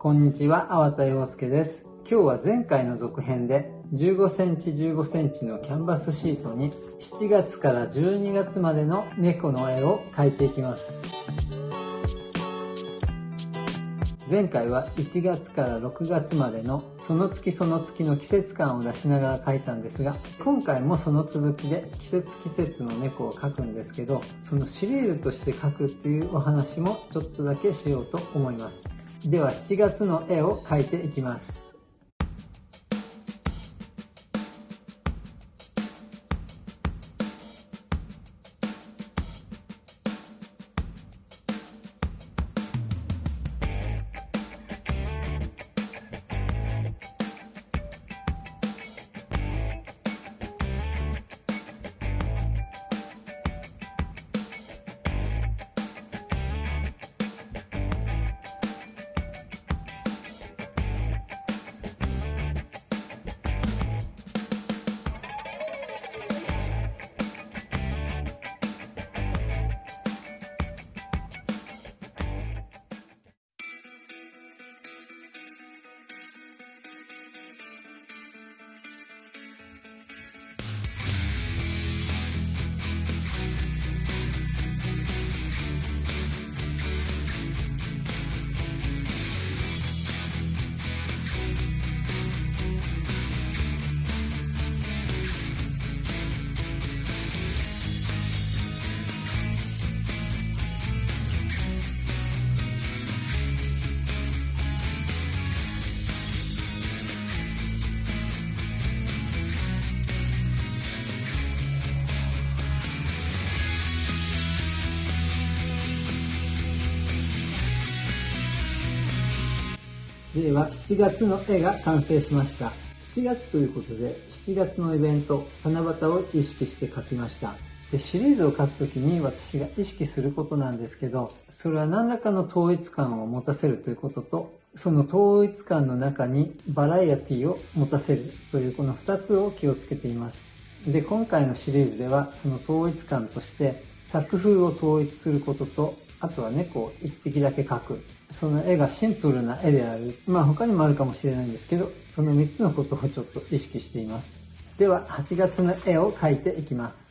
こんにちは、粟田洋介です。今日は前回の続編で15センチ15センチのキャンバスシートに7月から12月までの猫の絵を描いていきます。前回は1月から6月までのその月その月の季節感を出しながら描いたんですが、今回もその続きで季節季節の猫を描くんですけど、そのシリーズとして描くっていうお話もちょっとだけしようと思います。では7月の絵を描いていきます。では7月の絵が完成しました。7月ということで7月のイベント七夕を意識して描きました。でシリーズを書くときに私が意識することなんですけどそれは何らかの統一感を持たせるということとその統一感の中にバラエティを持たせるというこの2つを気をつけています。で今回のシリーズではその統一感として作風を統一することとあとは猫を1匹だけ描く。その絵がシンプルな絵である。まあ他にもあるかもしれないんですけど、その3つのことをちょっと意識しています。では、8月の絵を描いていきます。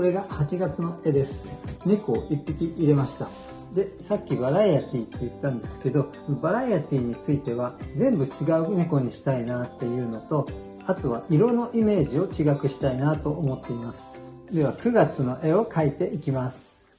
これが8月の絵です。猫を1匹入れました。で、さっきバラエティって言ったんですけど、バラエティについては全部違う猫にしたいなっていうのと、あとは色のイメージを違くしたいなと思っています。では9月の絵を描いていきます。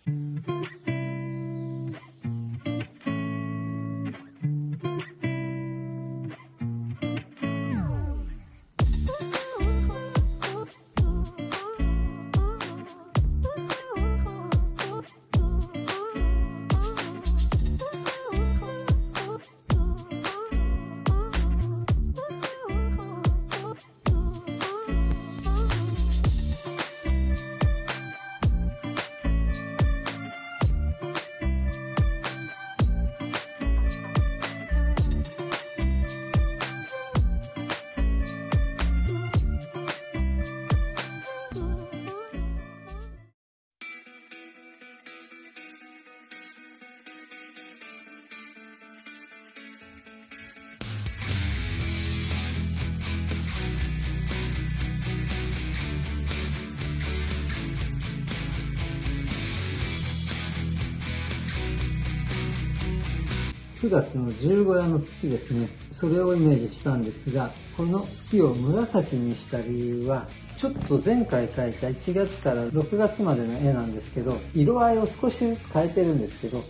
9月の十五夜の月ですね。それをイメージしたんですが、この月を紫にした理由は、ちょっと前回描いた1月から6月までの絵なんですけど、色合いを少しずつ変えてるんですけど、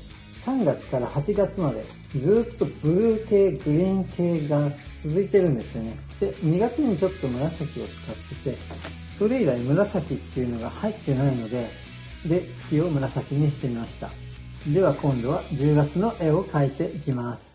3月から8月までずっとブルー系、グリーン系が続いてるんですよね。で、2月にちょっと紫を使ってて、それ以来紫っていうのが入ってないので、で、月を紫にしてみました。では今度は10月の絵を描いていきます。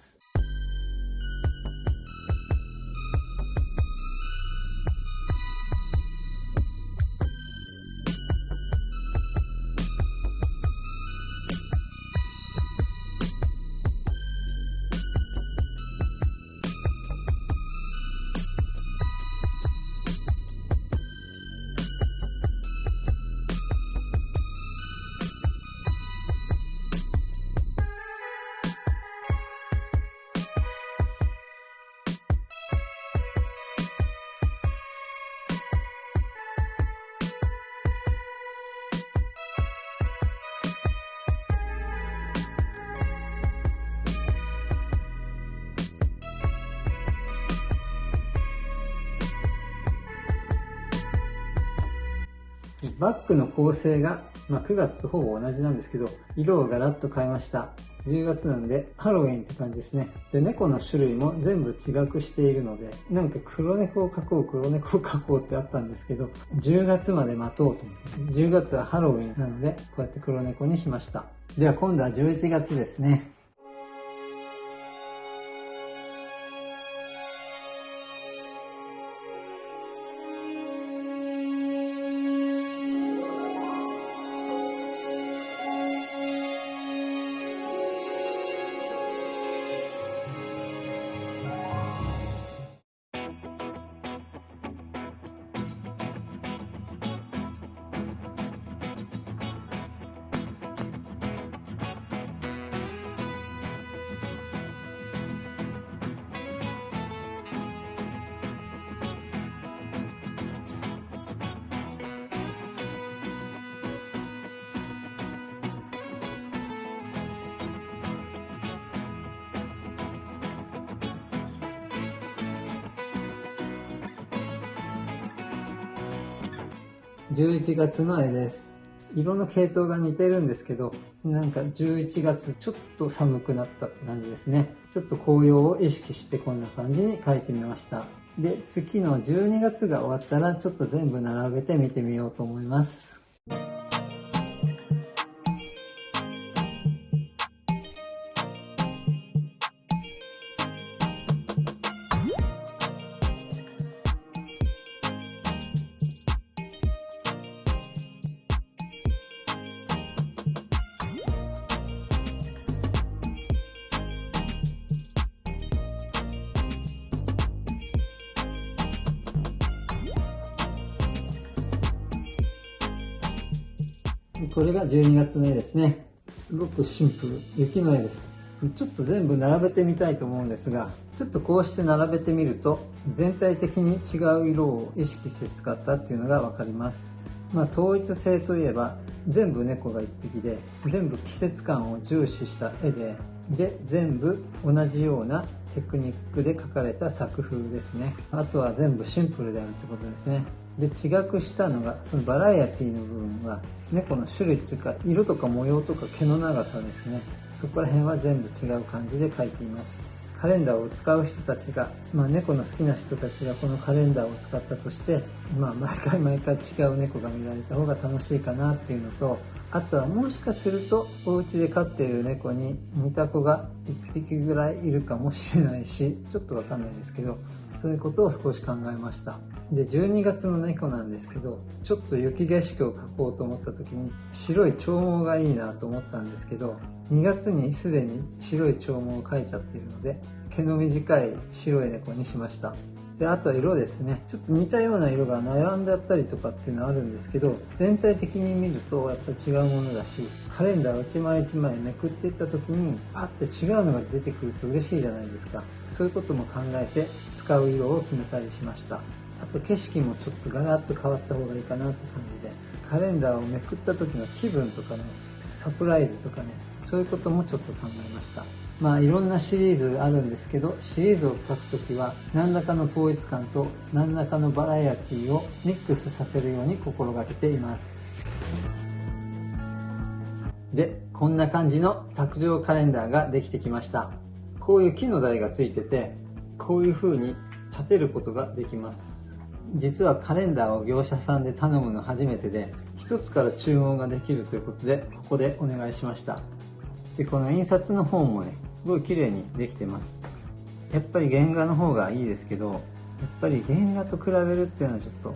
バッグの構成が、まあ、9月とほぼ同じなんですけど、色をガラッと変えました。10月なんでハロウィンって感じですね。で、猫の種類も全部違くしているので、なんか黒猫を描こう、黒猫を描こうってあったんですけど、10月まで待とうと思って、10月はハロウィンなので、こうやって黒猫にしました。では今度は11月ですね。11月の絵です。色の系統が似てるんですけど、なんか11月ちょっと寒くなったって感じですね。ちょっと紅葉を意識してこんな感じに描いてみました。で、月の12月が終わったらちょっと全部並べて見てみようと思います。これが12月の絵ですね。すごくシンプル。雪の絵です。ちょっと全部並べてみたいと思うんですが、ちょっとこうして並べてみると、全体的に違う色を意識して使ったっていうのがわかります。まあ統一性といえば、全部猫が一匹で、全部季節感を重視した絵で、で、全部同じようなテクニックで描かれた作風ですね。あとは全部シンプルであるってことですね。で、違くしたのが、そのバラエティの部分は、猫の種類っていうか、色とか模様とか毛の長さですね。そこら辺は全部違う感じで描いています。カレンダーを使う人たちが、まあ、猫の好きな人たちがこのカレンダーを使ったとして、まあ、毎回毎回違う猫が見られた方が楽しいかなっていうのと、あとはもしかすると、お家で飼っている猫に似た子が1匹ぐらいいるかもしれないし、ちょっとわかんないですけど、そういうことを少し考えました。で、12月の猫なんですけど、ちょっと雪景色を描こうと思った時に、白い長毛がいいなと思ったんですけど、2月にすでに白い長毛を描いちゃっているので、毛の短い白い猫にしました。で、あとは色ですね。ちょっと似たような色が悩んであったりとかっていうのはあるんですけど、全体的に見るとやっぱり違うものだし、カレンダーを一枚一枚めくっていった時に、パッて違うのが出てくると嬉しいじゃないですか。そういうことも考えて使う色を決めたりしました。あと景色もちょっとガラッと変わった方がいいかなって感じで、カレンダーをめくった時の気分とかね、サプライズとかね、そういうこともちょっと考えました。まあいろんなシリーズあるんですけど、シリーズを書くときは何らかの統一感と何らかのバラエティをミックスさせるように心がけています。で、こんな感じの卓上カレンダーができてきました。こういう木の台がついてて、こういう風に立てることができます。実はカレンダーを業者さんで頼むの初めてで、一つから注文ができるということで、ここでお願いしました。で、この印刷の方もね、すごい綺麗にできてます。やっぱり原画の方がいいですけど、やっぱり原画と比べるっていうのはちょっと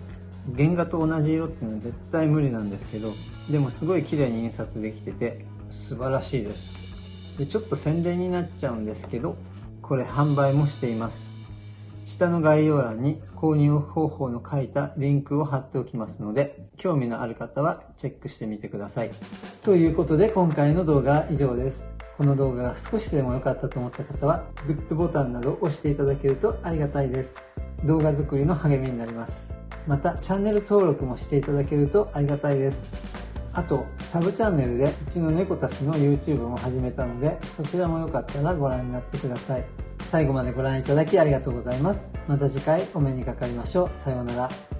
原画と同じ色っていうのは絶対無理なんですけど、でもすごい綺麗に印刷できてて素晴らしいです。で、ちょっと宣伝になっちゃうんですけど、これ販売もしています。下の概要欄に購入方法の書いたリンクを貼っておきますので、興味のある方はチェックしてみてください。ということで今回の動画は以上です。この動画が少しでも良かったと思った方は、グッドボタンなど押していただけるとありがたいです。動画作りの励みになります。また、チャンネル登録もしていただけるとありがたいです。あと、サブチャンネルでうちの猫たちの YouTube も始めたので、そちらもよかったらご覧になってください。最後までご覧いただきありがとうございます。また次回お目にかかりましょう。さようなら。